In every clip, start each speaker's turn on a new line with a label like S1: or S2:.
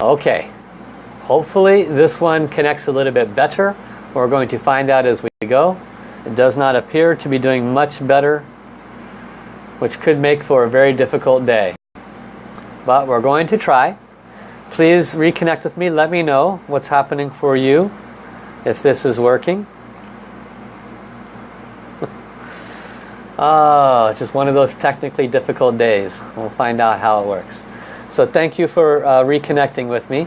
S1: Okay, hopefully this one connects a little bit better. We're going to find out as we go. It does not appear to be doing much better, which could make for a very difficult day. But we're going to try. Please reconnect with me. Let me know what's happening for you if this is working. oh, it's just one of those technically difficult days. We'll find out how it works. So thank you for uh, reconnecting with me.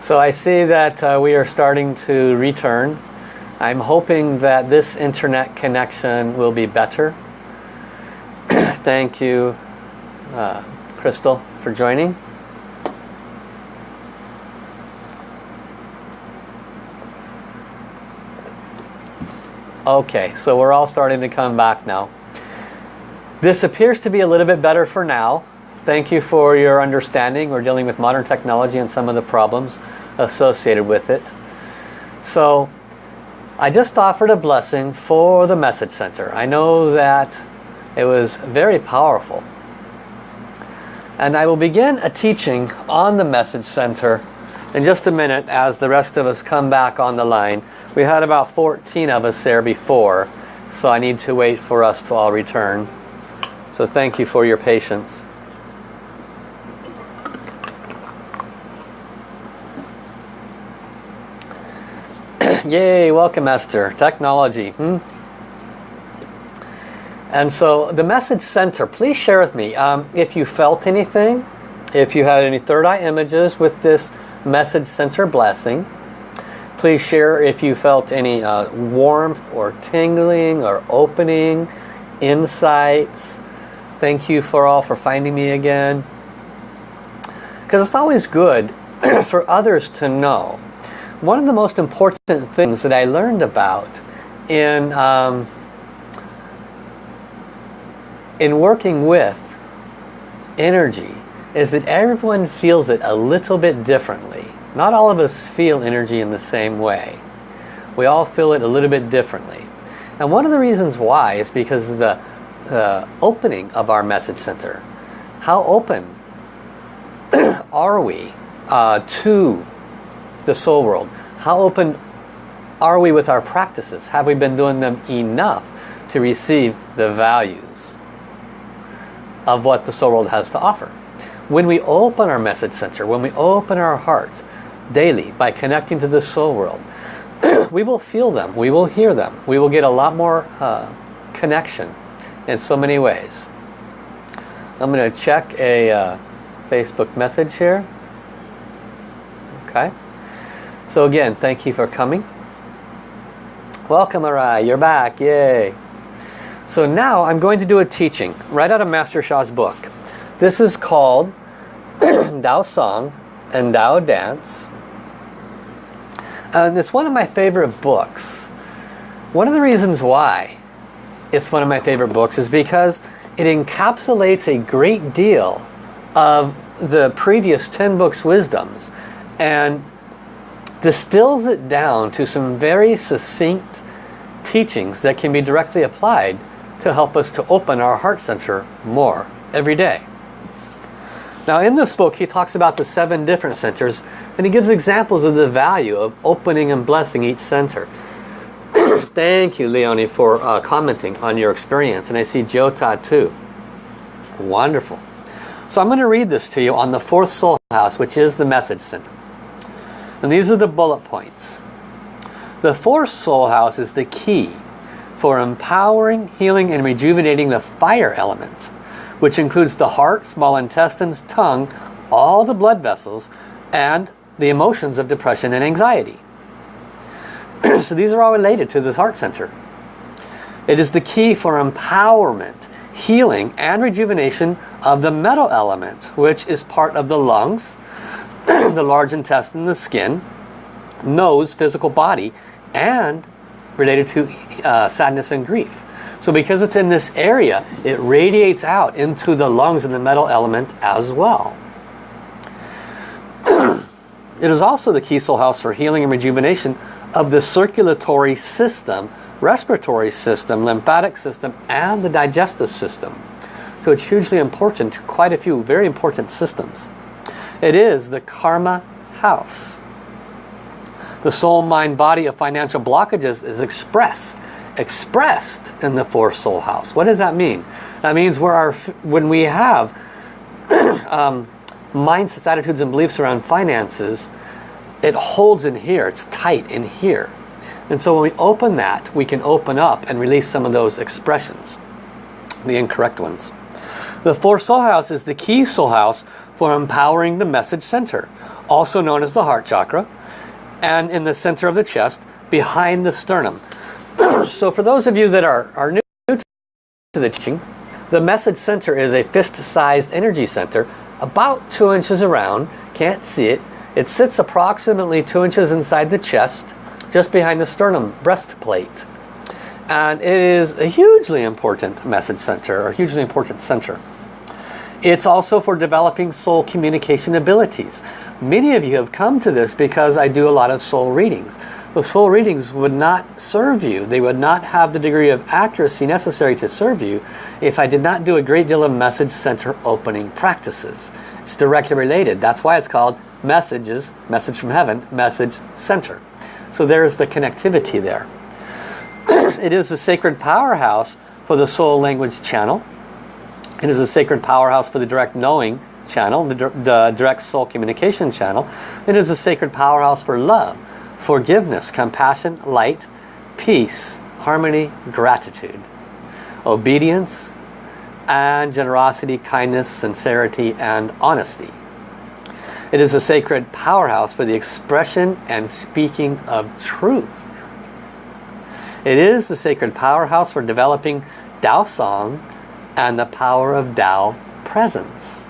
S1: So I see that uh, we are starting to return. I'm hoping that this internet connection will be better. Thank you, uh, Crystal, for joining. Okay, so we're all starting to come back now. This appears to be a little bit better for now. Thank you for your understanding. We're dealing with modern technology and some of the problems associated with it. So I just offered a blessing for the message center. I know that it was very powerful. And I will begin a teaching on the message center in just a minute as the rest of us come back on the line. We had about 14 of us there before, so I need to wait for us to all return. So thank you for your patience. Yay, welcome Esther. Technology. Hmm? And so the message center, please share with me um, if you felt anything, if you had any third eye images with this message center blessing. Please share if you felt any uh, warmth or tingling or opening, insights. Thank you for all for finding me again. Because it's always good for others to know one of the most important things that I learned about in um, in working with energy is that everyone feels it a little bit differently. Not all of us feel energy in the same way. We all feel it a little bit differently. And one of the reasons why is because of the opening of our message center. How open are we uh, to the soul world. How open are we with our practices? Have we been doing them enough to receive the values of what the soul world has to offer? When we open our message center, when we open our heart daily by connecting to the soul world, we will feel them, we will hear them, we will get a lot more uh, connection in so many ways. I'm going to check a uh, Facebook message here. Okay. So again, thank you for coming. Welcome Arai, you're back, yay. So now I'm going to do a teaching right out of Master Sha's book. This is called Tao Song and Tao Dance. And it's one of my favorite books. One of the reasons why it's one of my favorite books is because it encapsulates a great deal of the previous 10 books wisdoms and distills it down to some very succinct teachings that can be directly applied to help us to open our heart center more every day. Now in this book he talks about the seven different centers and he gives examples of the value of opening and blessing each center. Thank you Leonie for uh, commenting on your experience and I see Jota too. Wonderful. So I'm going to read this to you on the fourth soul house which is the message center. And these are the bullet points. The fourth soul house is the key for empowering, healing, and rejuvenating the fire element, which includes the heart, small intestines, tongue, all the blood vessels, and the emotions of depression and anxiety. so these are all related to the heart center. It is the key for empowerment, healing, and rejuvenation of the metal element, which is part of the lungs, the large intestine, the skin, nose, physical body, and related to uh, sadness and grief. So because it's in this area, it radiates out into the lungs and the metal element as well. it is also the key soul house for healing and rejuvenation of the circulatory system, respiratory system, lymphatic system, and the digestive system. So it's hugely important to quite a few very important systems. It is the karma house. The soul, mind, body of financial blockages is expressed expressed in the fourth soul house. What does that mean? That means where our when we have um, mindsets, attitudes, and beliefs around finances, it holds in here. It's tight in here. And so when we open that, we can open up and release some of those expressions, the incorrect ones. The fourth soul house is the key soul house for empowering the message center, also known as the heart chakra, and in the center of the chest, behind the sternum. so for those of you that are, are new to the teaching, the message center is a fist-sized energy center, about two inches around, can't see it. It sits approximately two inches inside the chest, just behind the sternum breastplate. And it is a hugely important message center, or hugely important center. It's also for developing soul communication abilities. Many of you have come to this because I do a lot of soul readings. The soul readings would not serve you. They would not have the degree of accuracy necessary to serve you if I did not do a great deal of message center opening practices. It's directly related. That's why it's called messages, message from heaven, message center. So there's the connectivity there. it is a sacred powerhouse for the soul language channel. It is a sacred powerhouse for the direct knowing channel, the, the direct soul communication channel. It is a sacred powerhouse for love, forgiveness, compassion, light, peace, harmony, gratitude, obedience, and generosity, kindness, sincerity, and honesty. It is a sacred powerhouse for the expression and speaking of truth. It is the sacred powerhouse for developing Tao Song and the power of Tao presence.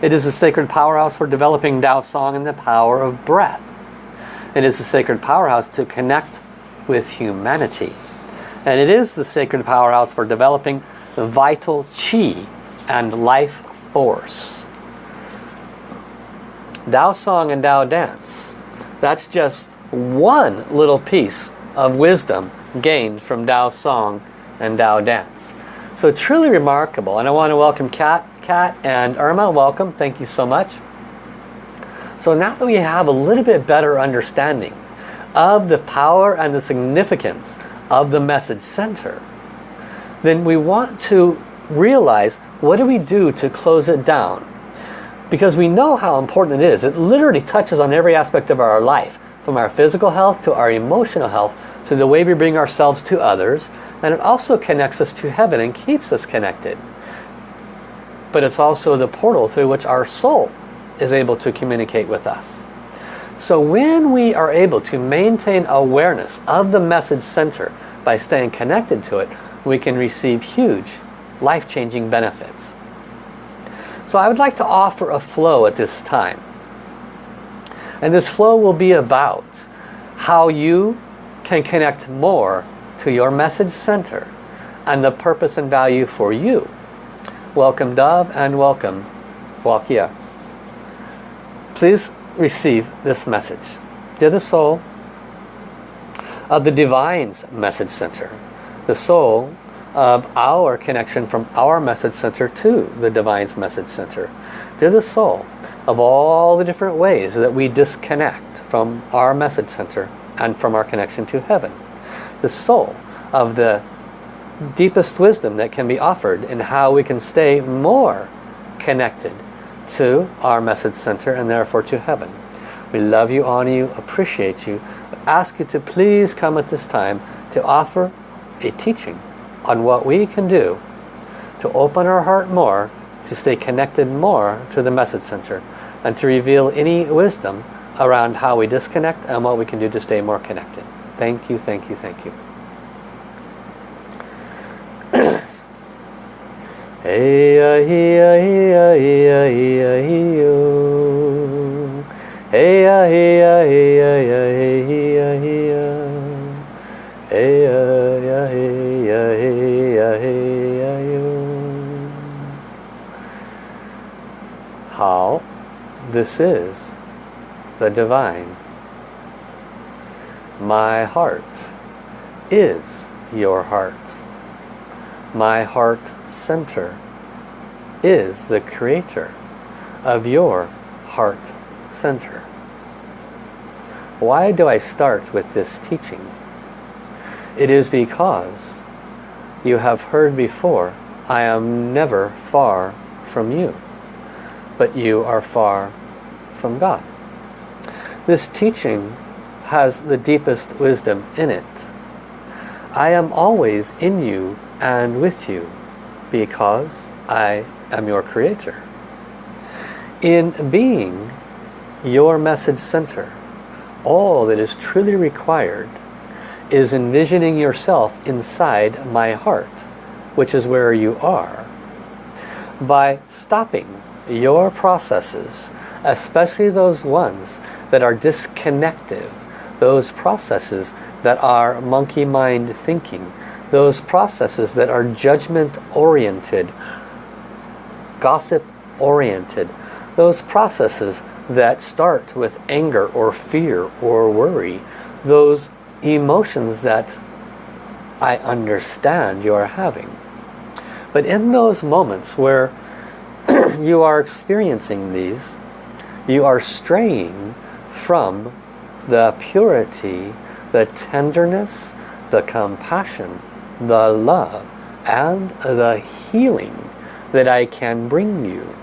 S1: It is a sacred powerhouse for developing Tao Song and the power of breath. It is a sacred powerhouse to connect with humanity. And it is the sacred powerhouse for developing the vital chi and life force. Tao Song and Tao Dance. That's just one little piece of wisdom gained from Tao Song and Tao Dance. So truly remarkable. And I want to welcome Kat, Kat and Irma. Welcome. Thank you so much. So now that we have a little bit better understanding of the power and the significance of the message center, then we want to realize what do we do to close it down? Because we know how important it is. It literally touches on every aspect of our life, from our physical health to our emotional health, to the way we bring ourselves to others, and it also connects us to heaven and keeps us connected. But it's also the portal through which our soul is able to communicate with us. So when we are able to maintain awareness of the message center by staying connected to it, we can receive huge life-changing benefits. So I would like to offer a flow at this time. And this flow will be about how you can connect more to your message center and the purpose and value for you. Welcome Dove and welcome Wakia. Please receive this message. Dear the soul of the Divine's message center, the soul of our connection from our message center to the Divine's message center. Dear the soul of all the different ways that we disconnect from our message center and from our connection to heaven the soul of the deepest wisdom that can be offered in how we can stay more connected to our message center and therefore to heaven. We love you, honor you, appreciate you. ask you to please come at this time to offer a teaching on what we can do to open our heart more, to stay connected more to the message center, and to reveal any wisdom around how we disconnect and what we can do to stay more connected. Thank you, thank you, thank you. hey hey hey hey hey. Hey hey hey hey hey hey hey hey yo. How this is the divine. My heart is your heart. My heart center is the creator of your heart center. Why do I start with this teaching? It is because you have heard before, I am never far from you, but you are far from God. This teaching has the deepest wisdom in it. I am always in you and with you because I am your creator. In being your message center, all that is truly required is envisioning yourself inside my heart, which is where you are. By stopping your processes, especially those ones that are disconnected, those processes that are monkey mind thinking, those processes that are judgment oriented, gossip oriented, those processes that start with anger or fear or worry, those emotions that I understand you are having. But in those moments where you are experiencing these, you are straying from the purity, the tenderness, the compassion, the love, and the healing that I can bring you.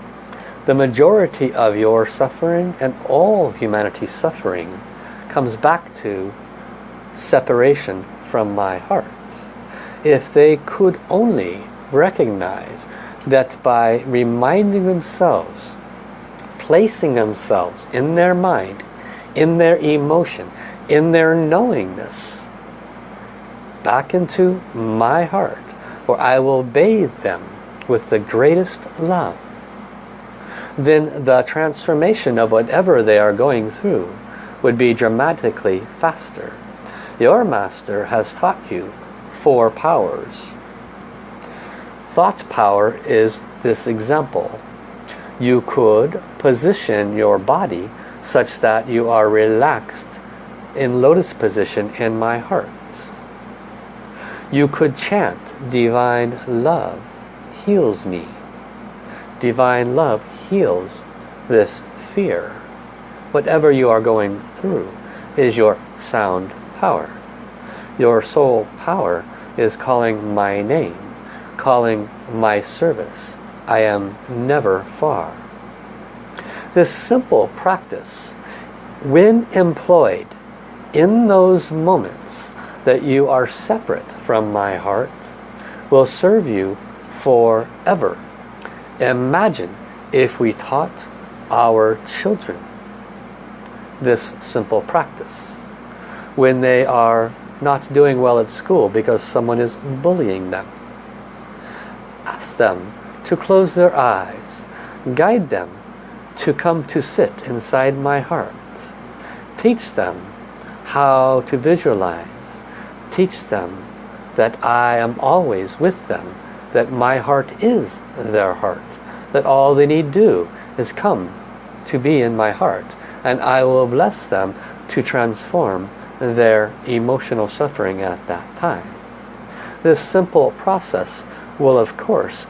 S1: The majority of your suffering and all humanity's suffering comes back to separation from my heart. If they could only recognize that by reminding themselves, placing themselves in their mind, in their emotion, in their knowingness, back into my heart, where I will bathe them with the greatest love, then the transformation of whatever they are going through would be dramatically faster. Your master has taught you four powers. Thought power is this example. You could position your body such that you are relaxed in lotus position in my heart. You could chant divine love heals me. Divine love heals this fear. Whatever you are going through is your sound power. Your soul power is calling my name, calling my service. I am never far. This simple practice, when employed in those moments that you are separate from my heart, will serve you forever. Imagine if we taught our children this simple practice when they are not doing well at school because someone is bullying them. Ask them to close their eyes. Guide them to come to sit inside my heart. Teach them how to visualize. Teach them that I am always with them. That my heart is their heart. That all they need do is come to be in my heart. And I will bless them to transform their emotional suffering at that time. This simple process will of course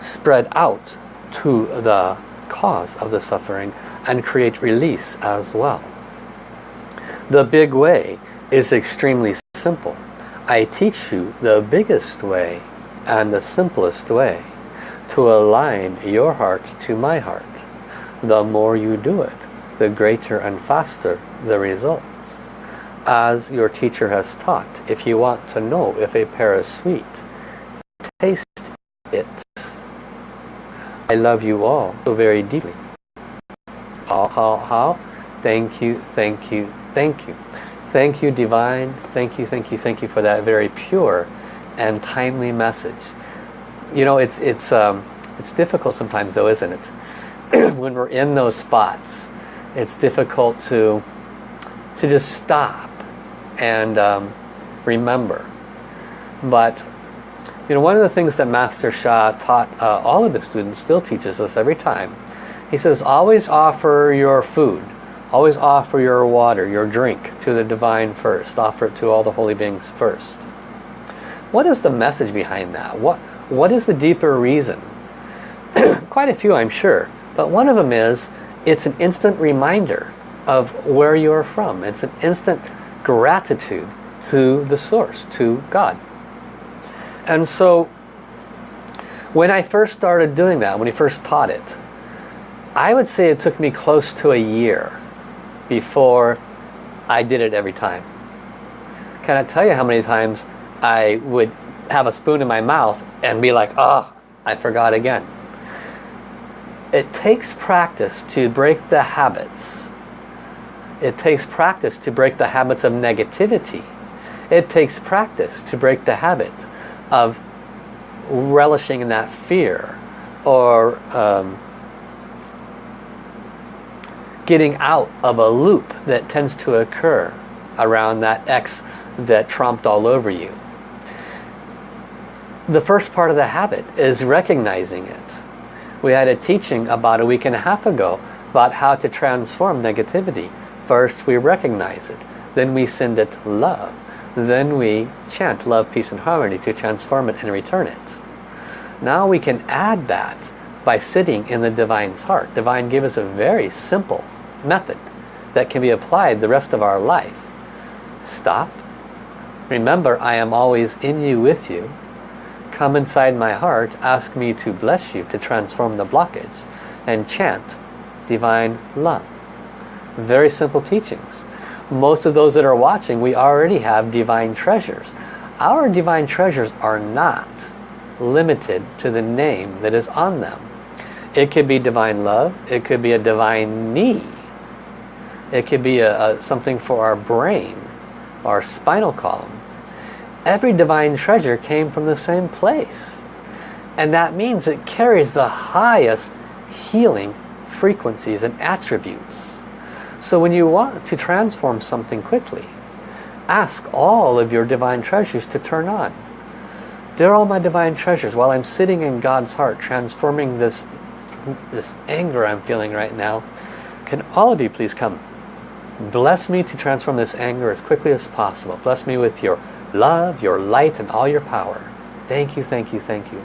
S1: spread out to the cause of the suffering and create release as well. The big way is extremely simple. I teach you the biggest way and the simplest way to align your heart to my heart. The more you do it, the greater and faster the results. as your teacher has taught. If you want to know if a pear is sweet, taste it. I love you all so very deeply. How, how, how? Thank you, thank you, thank you. Thank you, Divine. Thank you, thank you, thank you for that very pure and timely message. You know, it's, it's, um, it's difficult sometimes though, isn't it? when we're in those spots, it's difficult to, to just stop and um, remember. But you know, one of the things that Master Sha taught uh, all of his students, still teaches us every time, He says, always offer your food. Always offer your water, your drink to the divine first. Offer it to all the holy beings first. What is the message behind that? What, what is the deeper reason? Quite a few, I'm sure. But one of them is, it's an instant reminder of where you are from. It's an instant gratitude to the source, to God. And so, when I first started doing that, when he first taught it, I would say it took me close to a year before I did it every time. Can I tell you how many times I would have a spoon in my mouth and be like, oh, I forgot again. It takes practice to break the habits. It takes practice to break the habits of negativity. It takes practice to break the habit of relishing in that fear or um, getting out of a loop that tends to occur around that X that tromped all over you. The first part of the habit is recognizing it. We had a teaching about a week and a half ago about how to transform negativity. First we recognize it, then we send it love, then we chant love, peace and harmony to transform it and return it. Now we can add that by sitting in the Divine's heart. Divine gave us a very simple method that can be applied the rest of our life. Stop. Remember, I am always in you with you. Come inside my heart, ask me to bless you, to transform the blockage, and chant divine love. Very simple teachings. Most of those that are watching, we already have divine treasures. Our divine treasures are not limited to the name that is on them. It could be divine love. It could be a divine knee. It could be a, a, something for our brain, our spinal column. Every divine treasure came from the same place. And that means it carries the highest healing frequencies and attributes. So when you want to transform something quickly, ask all of your divine treasures to turn on. They're all my divine treasures. While I'm sitting in God's heart transforming this, this anger I'm feeling right now, can all of you please come Bless me to transform this anger as quickly as possible. Bless me with your love, your light, and all your power. Thank you, thank you, thank you.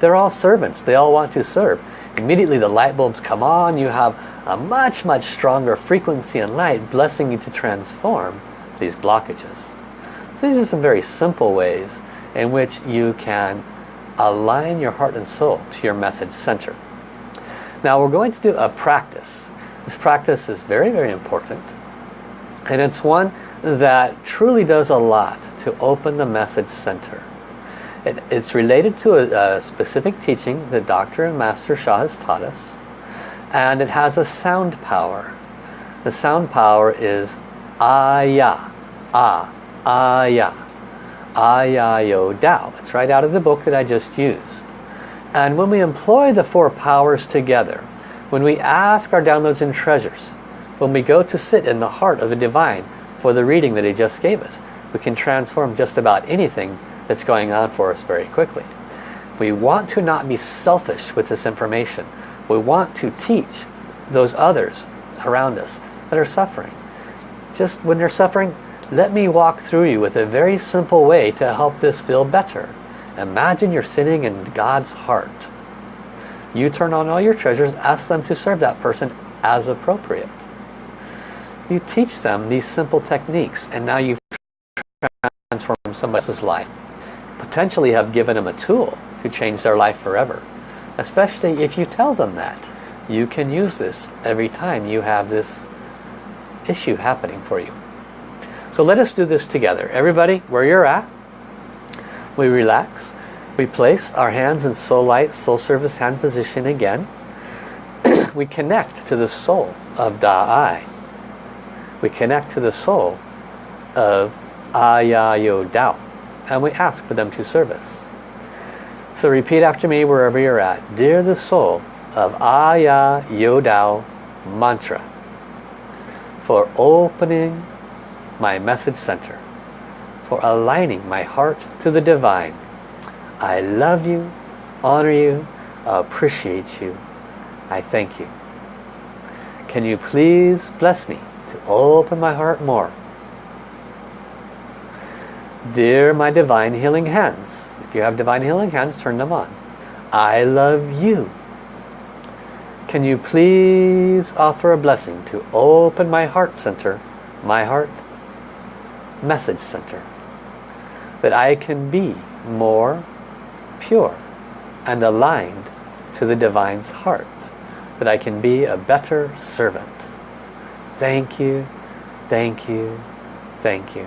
S1: They're all servants. They all want to serve. Immediately the light bulbs come on. You have a much, much stronger frequency and light blessing you to transform these blockages. So these are some very simple ways in which you can align your heart and soul to your message center. Now we're going to do a practice this practice is very, very important. And it's one that truly does a lot to open the message center. It, it's related to a, a, specific teaching that Dr. and Master Sha has taught us. And it has a sound power. The sound power is Aya. Ah. Aya. Aya Yo Dao. It's right out of the book that I just used. And when we employ the four powers together, when we ask our downloads and treasures, when we go to sit in the heart of the divine for the reading that he just gave us, we can transform just about anything that's going on for us very quickly. We want to not be selfish with this information. We want to teach those others around us that are suffering. Just when they're suffering, let me walk through you with a very simple way to help this feel better. Imagine you're sitting in God's heart you turn on all your treasures, ask them to serve that person as appropriate. You teach them these simple techniques and now you've transformed somebody else's life. Potentially have given them a tool to change their life forever. Especially if you tell them that. You can use this every time you have this issue happening for you. So let us do this together. Everybody, where you're at, we relax. We place our hands in soul light, soul service hand position again. we connect to the soul of Da-I. We connect to the soul of Yo Dao. And we ask for them to service. So repeat after me wherever you're at. Dear the soul of Aya Dao mantra for opening my message center, for aligning my heart to the divine, I love you, honor you, appreciate you. I thank you. Can you please bless me to open my heart more? Dear my divine healing hands, if you have divine healing hands, turn them on. I love you. Can you please offer a blessing to open my heart center, my heart message center, that I can be more pure and aligned to the divine's heart, that I can be a better servant. Thank you, thank you, thank you.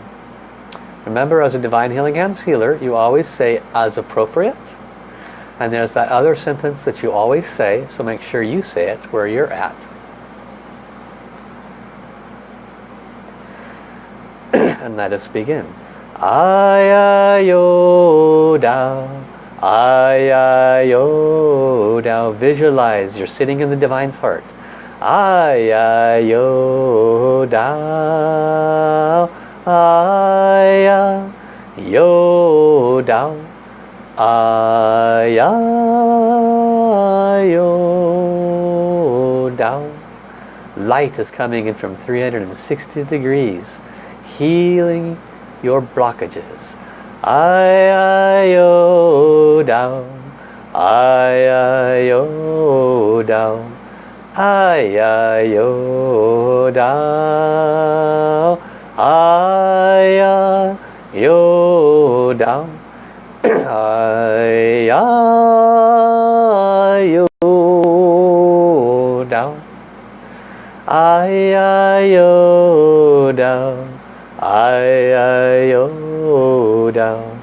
S1: Remember as a Divine Healing Hands healer, you always say as appropriate. And there's that other sentence that you always say, so make sure you say it where you're at. and let us begin. Ayayo Dao, Ayayo Dao. Visualize you're sitting in the Divine's heart aya yo down. Aya yo down. Light is coming in from 360 degrees healing your blockages. Aya yo down. Aya yo down. Aya yo down. Aya yo down. Aya yo down. Aya yo down. Aya yo down.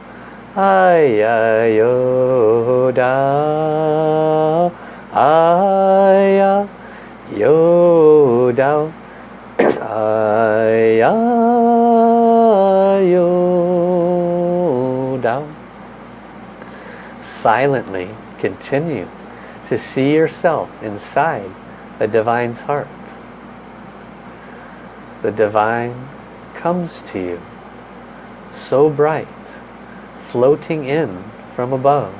S1: Aya yo down. Aya yo down. Aya Silently continue to see yourself inside the Divine's heart. The Divine comes to you so bright floating in from above.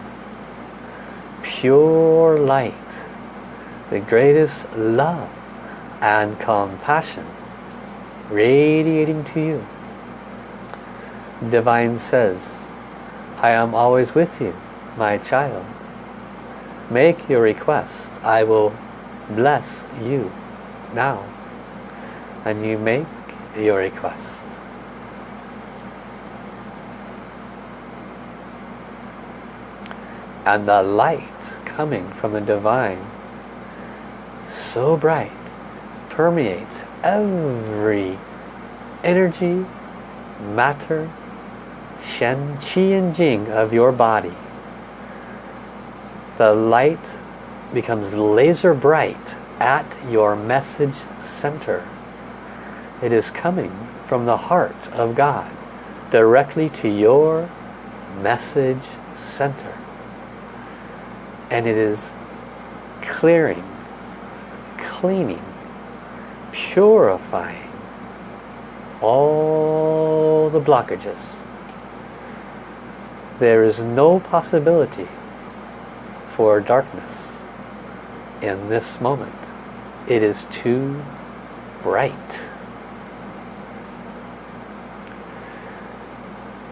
S1: Pure light the greatest love and compassion radiating to you. Divine says I am always with you my child. Make your request. I will bless you now. And you make your request. And the light coming from the divine so bright permeates every energy matter Shen, Qi and Jing of your body the light becomes laser bright at your message center. It is coming from the heart of God directly to your message center. And it is clearing cleaning purifying all the blockages. There is no possibility for darkness in this moment. It is too bright.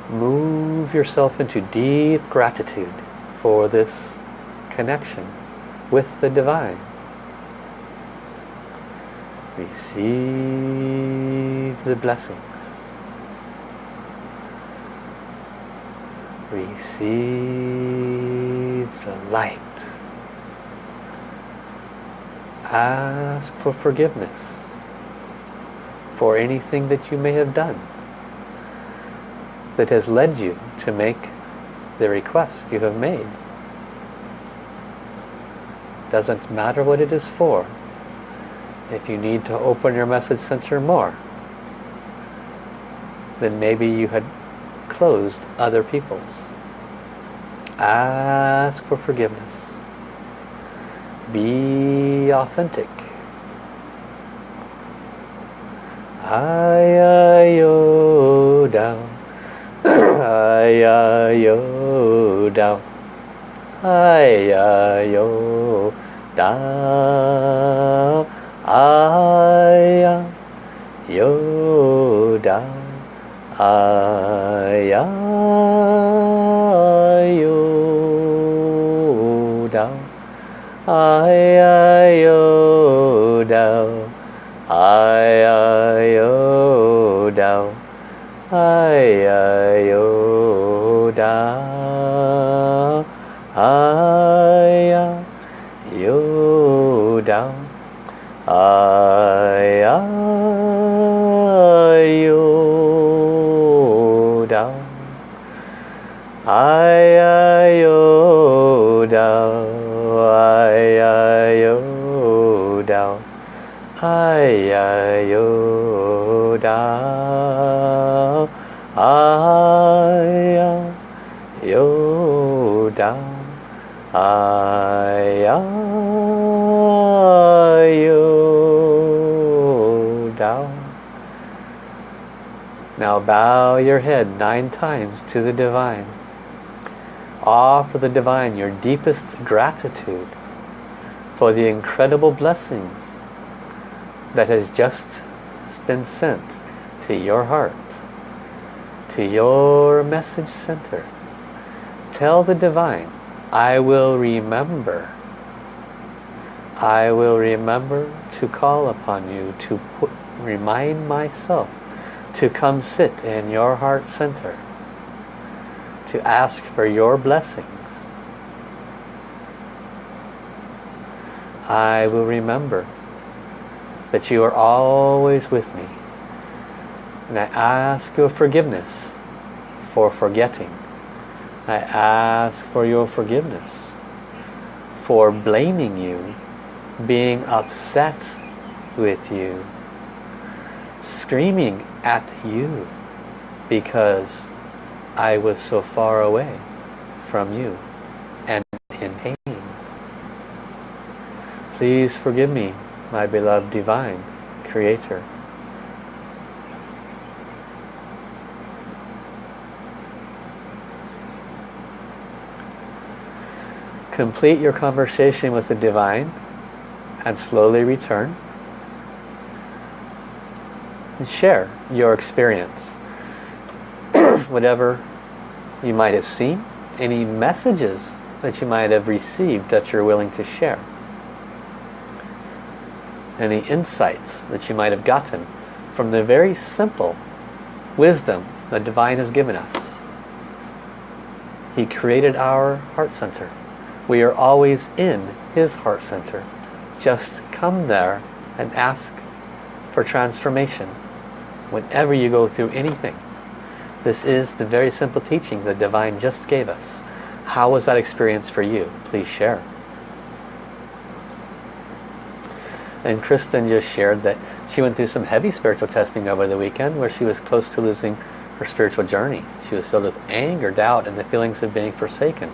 S1: Move yourself into deep gratitude for this connection with the divine. Receive the blessings. Receive the light. Ask for forgiveness for anything that you may have done that has led you to make the request you have made. Doesn't matter what it is for. If you need to open your message center more then maybe you had closed other people's ask for forgiveness. Be authentic. Hi-yo down. Hi-yo down. Hi-yo down. Hi-yo down. Hi-yo down I, I, O, thou. I, I, O, thou. I, I, O, thou. I, I, O, thou. I, I, O, thou. I, I, O, thou. Da aya yo now bow your head nine times to the divine. Offer the divine your deepest gratitude for the incredible blessings that has just been sent to your heart to your message center. Tell the divine I will remember. I will remember to call upon you to put, remind myself to come sit in your heart center to ask for your blessings. I will remember that you are always with me and I ask your forgiveness for forgetting I ask for your forgiveness for blaming you, being upset with you, screaming at you because I was so far away from you and in pain. Please forgive me, my beloved divine creator. complete your conversation with the divine and slowly return. And share your experience. Whatever you might have seen any messages that you might have received that you're willing to share any insights that you might have gotten from the very simple wisdom the divine has given us he created our heart center we are always in his heart center. Just come there and ask for transformation whenever you go through anything. This is the very simple teaching the Divine just gave us. How was that experience for you? Please share. And Kristen just shared that she went through some heavy spiritual testing over the weekend where she was close to losing her spiritual journey. She was filled with anger, doubt, and the feelings of being forsaken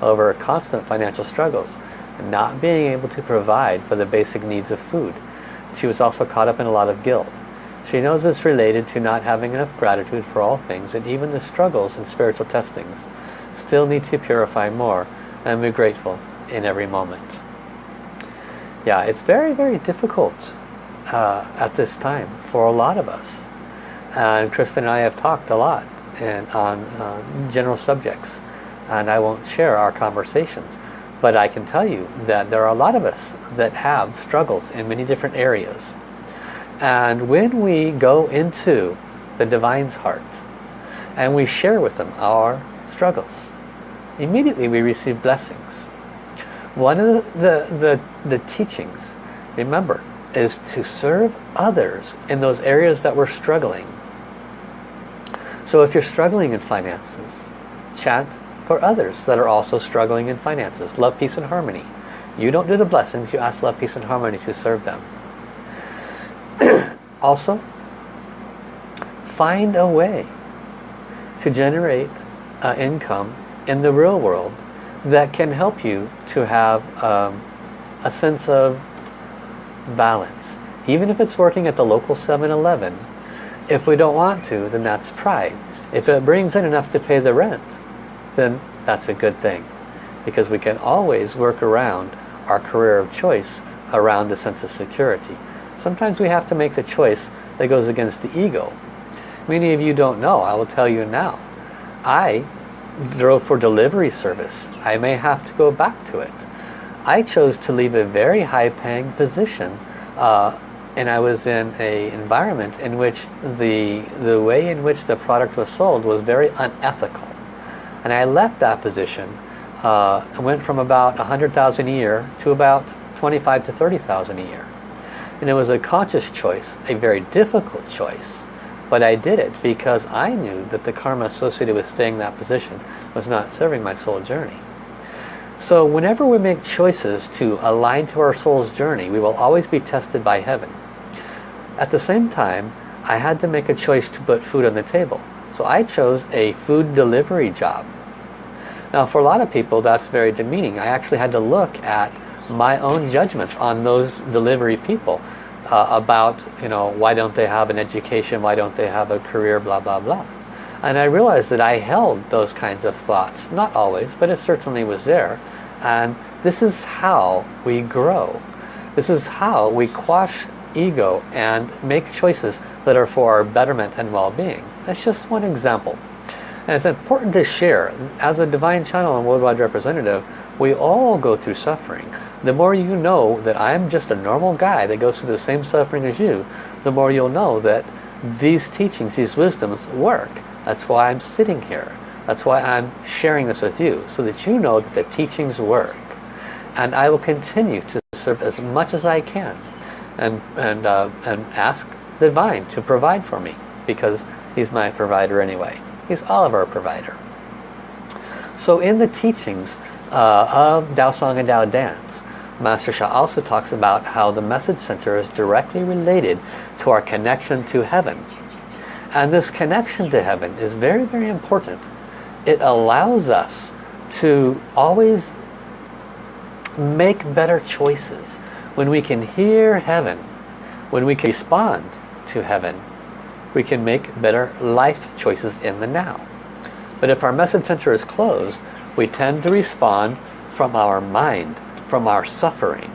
S1: over constant financial struggles and not being able to provide for the basic needs of food. She was also caught up in a lot of guilt. She knows it's related to not having enough gratitude for all things and even the struggles and spiritual testings. Still need to purify more and be grateful in every moment. Yeah, it's very, very difficult uh, at this time for a lot of us. And Kristen and I have talked a lot and on uh, general subjects and I won't share our conversations but I can tell you that there are a lot of us that have struggles in many different areas and when we go into the Divine's heart and we share with them our struggles immediately we receive blessings one of the, the, the teachings remember is to serve others in those areas that we're struggling so if you're struggling in finances chant for others that are also struggling in finances. Love, peace, and harmony. You don't do the blessings, you ask love, peace, and harmony to serve them. also, find a way to generate uh, income in the real world that can help you to have um, a sense of balance. Even if it's working at the local 7-Eleven, if we don't want to, then that's pride. If it brings in enough to pay the rent, then that's a good thing. Because we can always work around our career of choice around the sense of security. Sometimes we have to make the choice that goes against the ego. Many of you don't know, I will tell you now. I drove for delivery service. I may have to go back to it. I chose to leave a very high paying position uh, and I was in a environment in which the the way in which the product was sold was very unethical and I left that position uh, I went from about 100,000 a year to about 25 to 30,000 a year and it was a conscious choice a very difficult choice but I did it because I knew that the karma associated with staying in that position was not serving my soul journey so whenever we make choices to align to our soul's journey we will always be tested by heaven at the same time, I had to make a choice to put food on the table. So I chose a food delivery job. Now for a lot of people that's very demeaning. I actually had to look at my own judgments on those delivery people uh, about, you know, why don't they have an education, why don't they have a career, blah, blah, blah. And I realized that I held those kinds of thoughts. Not always, but it certainly was there. And this is how we grow. This is how we quash ego and make choices that are for our betterment and well-being. That's just one example. And it's important to share. As a Divine Channel and Worldwide Representative, we all go through suffering. The more you know that I'm just a normal guy that goes through the same suffering as you, the more you'll know that these teachings, these wisdoms work. That's why I'm sitting here. That's why I'm sharing this with you, so that you know that the teachings work. And I will continue to serve as much as I can and, and, uh, and ask the divine to provide for me because he's my provider anyway. He's all of our provider. So in the teachings uh, of Dao Song and Dao Dance, Master Sha also talks about how the message center is directly related to our connection to heaven. And this connection to heaven is very, very important. It allows us to always make better choices when we can hear heaven, when we can respond to heaven, we can make better life choices in the now. But if our message center is closed, we tend to respond from our mind, from our suffering.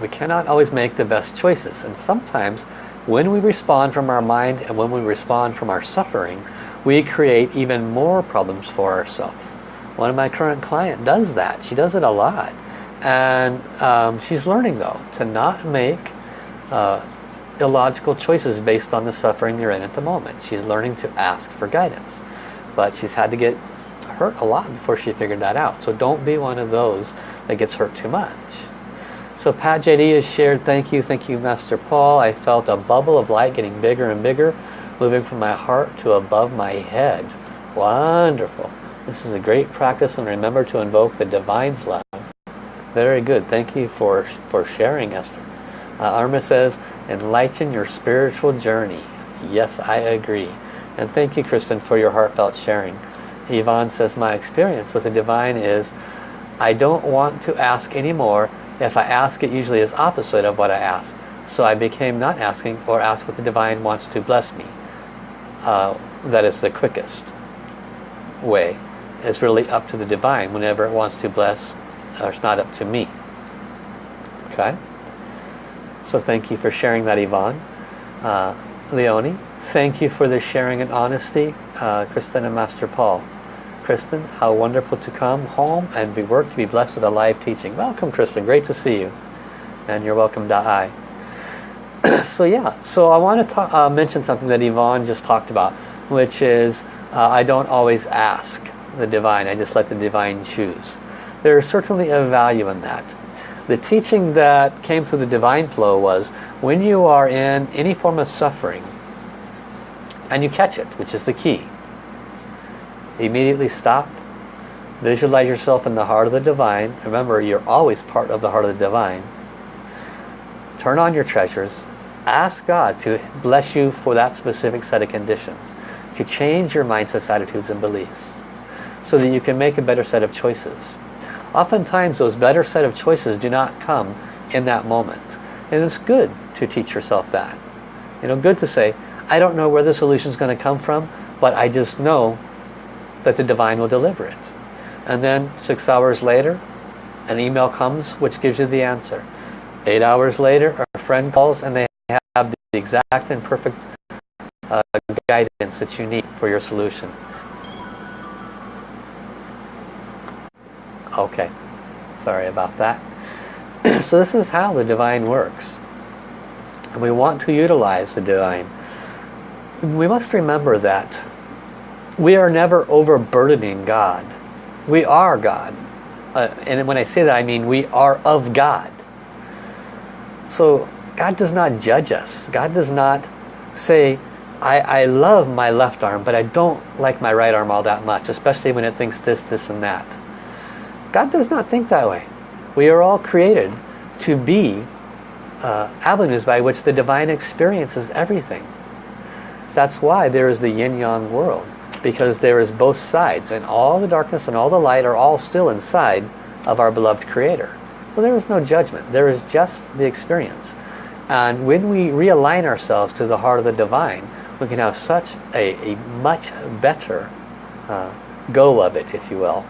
S1: We cannot always make the best choices. And sometimes when we respond from our mind and when we respond from our suffering, we create even more problems for ourselves. One of my current client does that. She does it a lot and um, she's learning though to not make uh, illogical choices based on the suffering you're in at the moment she's learning to ask for guidance but she's had to get hurt a lot before she figured that out so don't be one of those that gets hurt too much so Pat JD has shared thank you thank you Master Paul I felt a bubble of light getting bigger and bigger moving from my heart to above my head wonderful this is a great practice and remember to invoke the divine's love very good. Thank you for, for sharing, Esther. Uh, Arma says, enlighten your spiritual journey. Yes, I agree. And thank you, Kristen, for your heartfelt sharing. Yvonne says, my experience with the divine is I don't want to ask anymore. If I ask, it usually is opposite of what I ask. So I became not asking or ask what the divine wants to bless me. Uh, that is the quickest way. It's really up to the divine whenever it wants to bless or it's not up to me. Okay? So thank you for sharing that, Yvonne. Uh, Leonie, thank you for the sharing and honesty. Uh, Kristen and Master Paul. Kristen, how wonderful to come home and be work to be blessed with a live teaching. Welcome, Kristen. Great to see you. And you're welcome, Da'ai. so yeah, so I want to talk, uh, mention something that Yvonne just talked about, which is uh, I don't always ask the divine. I just let the divine choose there is certainly a value in that. The teaching that came through the divine flow was when you are in any form of suffering and you catch it, which is the key, immediately stop, visualize yourself in the heart of the divine. Remember, you're always part of the heart of the divine. Turn on your treasures. Ask God to bless you for that specific set of conditions. To change your mindsets, attitudes, and beliefs. So that you can make a better set of choices. Oftentimes those better set of choices do not come in that moment. And it's good to teach yourself that. You know, good to say, I don't know where the solution is going to come from, but I just know that the divine will deliver it. And then six hours later, an email comes which gives you the answer. Eight hours later, a friend calls and they have the exact and perfect uh, guidance that you need for your solution. Okay, sorry about that. so this is how the divine works. And we want to utilize the divine. We must remember that we are never overburdening God. We are God. Uh, and when I say that, I mean we are of God. So God does not judge us. God does not say, I, I love my left arm, but I don't like my right arm all that much, especially when it thinks this, this, and that. God does not think that way. We are all created to be uh, avenues by which the divine experiences everything. That's why there is the yin-yang world because there is both sides and all the darkness and all the light are all still inside of our beloved creator. So there is no judgment. There is just the experience. And when we realign ourselves to the heart of the divine, we can have such a, a much better uh, go of it, if you will.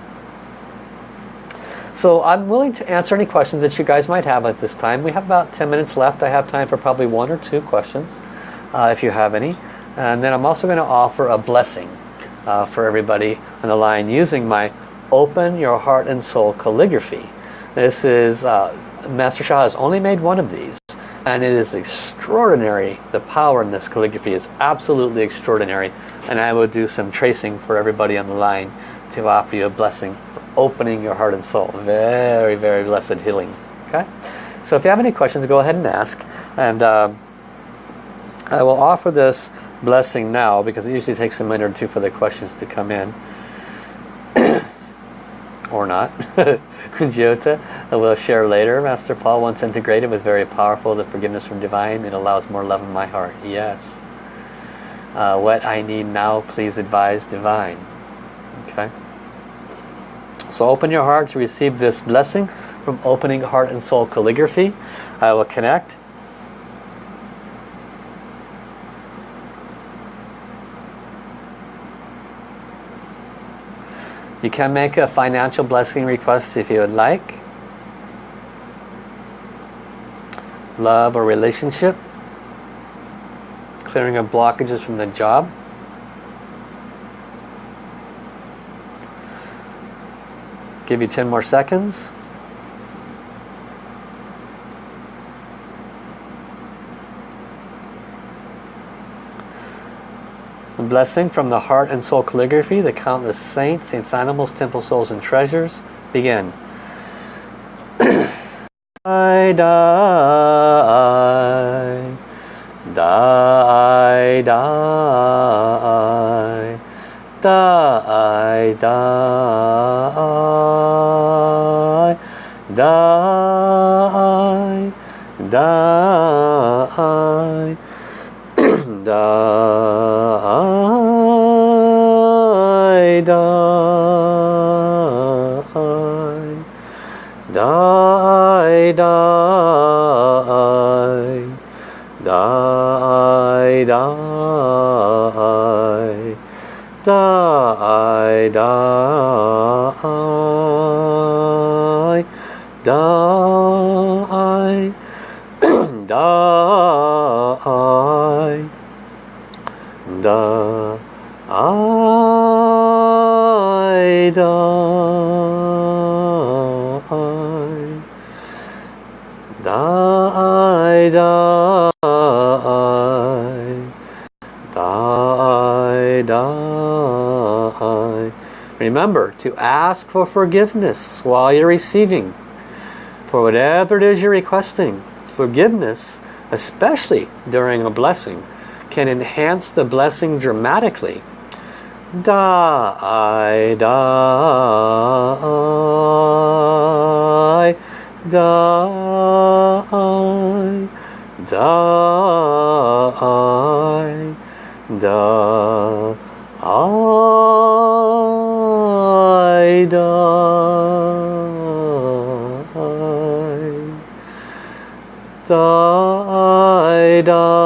S1: So I'm willing to answer any questions that you guys might have at this time. We have about 10 minutes left. I have time for probably one or two questions, uh, if you have any. And then I'm also going to offer a blessing uh, for everybody on the line using my Open Your Heart and Soul calligraphy. This is, uh, Master Sha has only made one of these and it is extraordinary. The power in this calligraphy is absolutely extraordinary and I will do some tracing for everybody on the line to offer you a blessing for opening your heart and soul. Very, very blessed healing. Okay? So if you have any questions, go ahead and ask. And uh, I will offer this blessing now because it usually takes a minute or two for the questions to come in. or not. Jyota will share later. Master Paul once integrated with very powerful the forgiveness from divine. It allows more love in my heart. Yes. Uh, what I need now, please advise divine. Okay. So open your heart to receive this blessing from opening heart and soul calligraphy. I will connect You can make a financial blessing request if you would like. Love or relationship. Clearing of blockages from the job. Give you 10 more seconds. A blessing from the heart and soul calligraphy, the countless saints, saints, animals, temple souls, and treasures. Begin. I die, die, die, die, die, 감사합니다. Remember to ask for forgiveness while you're receiving. For whatever it is you're requesting. Forgiveness, especially during a blessing, can enhance the blessing dramatically. Da, I, da, Die, die, die, die, die, die, did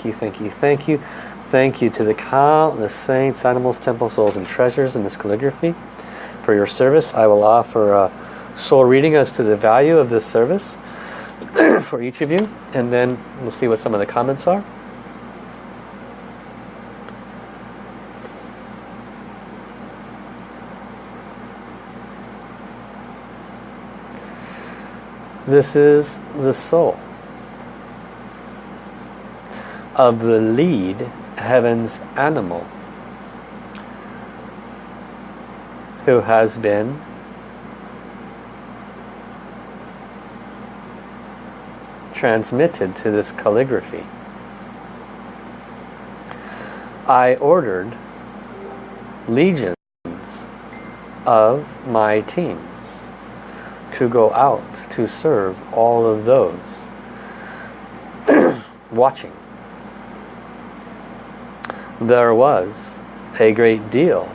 S1: thank you, thank you, thank you. Thank you to the countless saints, animals, temple, souls, and treasures in this calligraphy. For your service, I will offer a soul reading as to the value of this service for each of you. And then we'll see what some of the comments are. This is the soul of the lead heaven's animal who has been transmitted to this calligraphy. I ordered legions of my teams to go out to serve all of those watching there was a great deal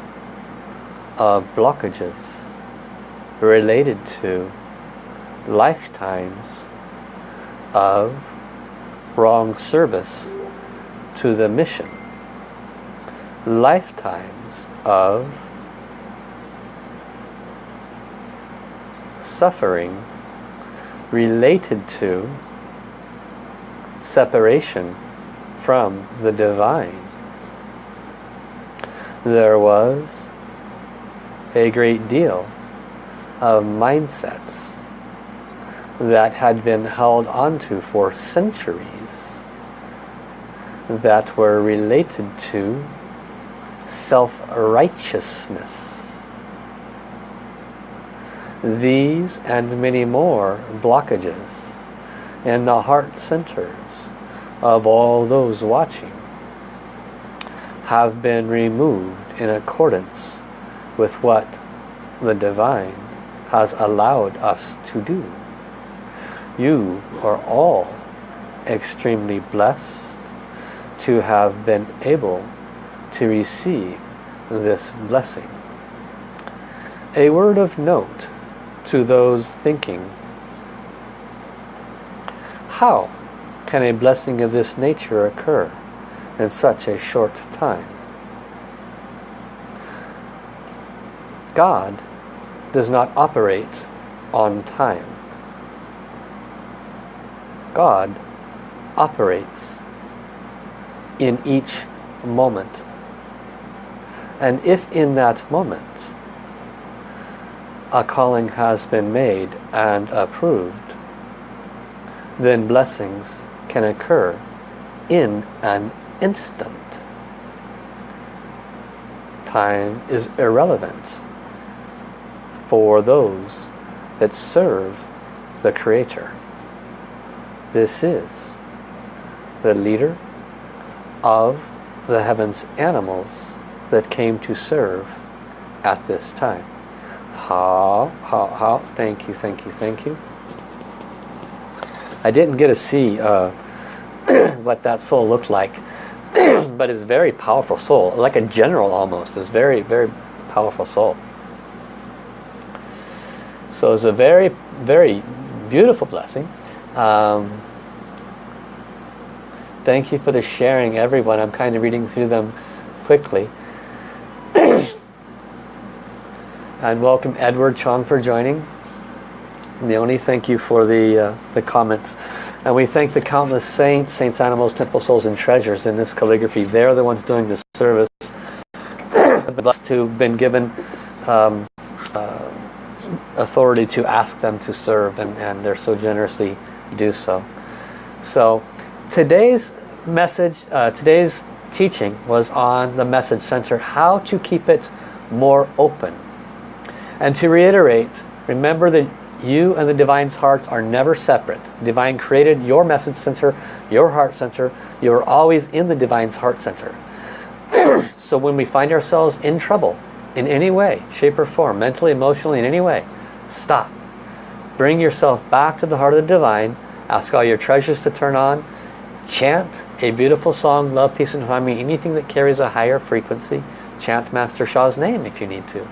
S1: of blockages related to lifetimes of wrong service to the mission. Lifetimes of suffering related to separation from the divine there was a great deal of mindsets that had been held onto for centuries that were related to self-righteousness. These and many more blockages in the heart centers of all those watching have been removed in accordance with what the divine has allowed us to do. You are all extremely blessed to have been able to receive this blessing. A word of note to those thinking, how can a blessing of this nature occur? In such a short time. God does not operate on time. God operates in each moment. And if in that moment a calling has been made and approved, then blessings can occur in an instant. Time is irrelevant for those that serve the Creator. This is the leader of the heavens animals that came to serve at this time. How, how, how, thank you, thank you, thank you. I didn't get to see uh, what that soul looked like but is very powerful soul, like a general almost, is very, very powerful soul. So it's a very, very beautiful blessing. Um, thank you for the sharing, everyone. I'm kind of reading through them quickly. and welcome Edward Chong for joining. Leonie, thank you for the, uh, the comments. And we thank the countless saints, saints, animals, temple souls, and treasures in this calligraphy. They're the ones doing this service. blessed to been given um, uh, authority to ask them to serve and, and they're so generously do so. So today's message, uh, today's teaching was on the message center, how to keep it more open. And to reiterate, remember that you and the Divine's hearts are never separate. Divine created your message center, your heart center. You are always in the Divine's heart center. so when we find ourselves in trouble, in any way, shape or form, mentally, emotionally, in any way, stop. Bring yourself back to the heart of the Divine. Ask all your treasures to turn on. Chant a beautiful song, love, peace and harmony, anything that carries a higher frequency. Chant Master Sha's name if you need to.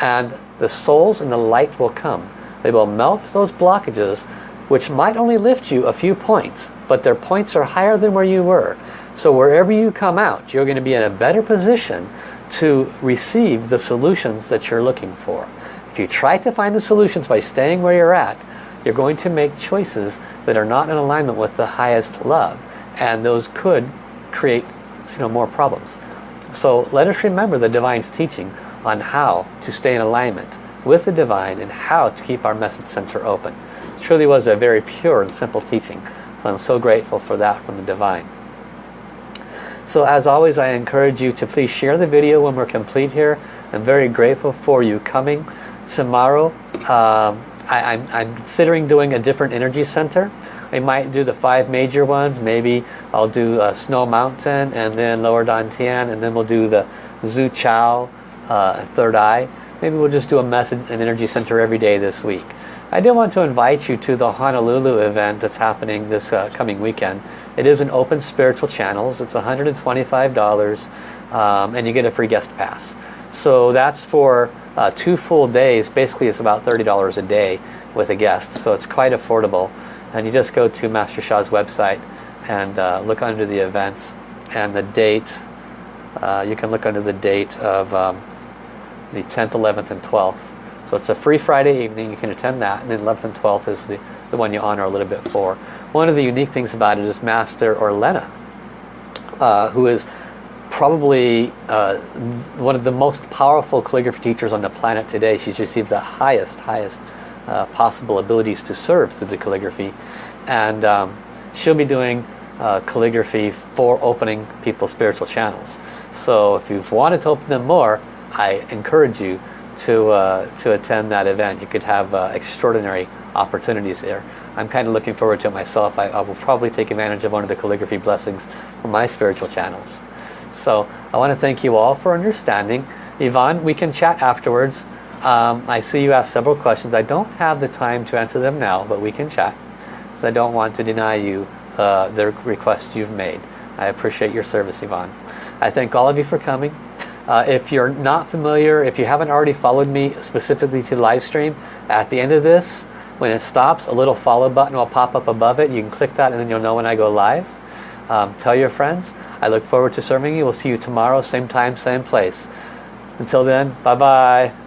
S1: And the souls and the light will come. They will melt those blockages which might only lift you a few points, but their points are higher than where you were. So wherever you come out, you're going to be in a better position to receive the solutions that you're looking for. If you try to find the solutions by staying where you're at, you're going to make choices that are not in alignment with the highest love. And those could create you know, more problems. So let us remember the Divine's teaching on how to stay in alignment with the Divine and how to keep our message center open. It truly was a very pure and simple teaching. So I'm so grateful for that from the Divine. So as always, I encourage you to please share the video when we're complete here. I'm very grateful for you coming tomorrow. Um, I, am considering doing a different energy center. I might do the five major ones. Maybe I'll do uh, Snow Mountain and then Lower Dantian and then we'll do the Zhu Chao uh, Third Eye. Maybe we'll just do a message and energy center every day this week. I did want to invite you to the Honolulu event that's happening this uh, coming weekend. It is an open spiritual channels. It's $125 um, and you get a free guest pass. So that's for uh, two full days. Basically it's about $30 a day with a guest. So it's quite affordable. And you just go to Master Sha's website and uh, look under the events and the date. Uh, you can look under the date of um, the 10th, 11th and 12th so it's a free Friday evening. You can attend that. And then 11th and 12th is the, the one you honor a little bit for. One of the unique things about it is Master Orlena, uh, who is probably uh, one of the most powerful calligraphy teachers on the planet today. She's received the highest, highest uh, possible abilities to serve through the calligraphy. And um, she'll be doing uh, calligraphy for opening people's spiritual channels. So if you've wanted to open them more, I encourage you to uh, to attend that event. You could have uh, extraordinary opportunities there. I'm kind of looking forward to it myself. I, I, will probably take advantage of one of the calligraphy blessings from my spiritual channels. So I want to thank you all for understanding. Yvonne, we can chat afterwards. Um, I see you asked several questions. I don't have the time to answer them now, but we can chat. So I don't want to deny you uh, the request you've made. I appreciate your service, Yvonne. I thank all of you for coming. Uh, if you're not familiar, if you haven't already followed me specifically to live stream, at the end of this, when it stops, a little follow button will pop up above it. You can click that and then you'll know when I go live. Um, tell your friends. I look forward to serving you. We'll see you tomorrow, same time, same place. Until then, bye-bye.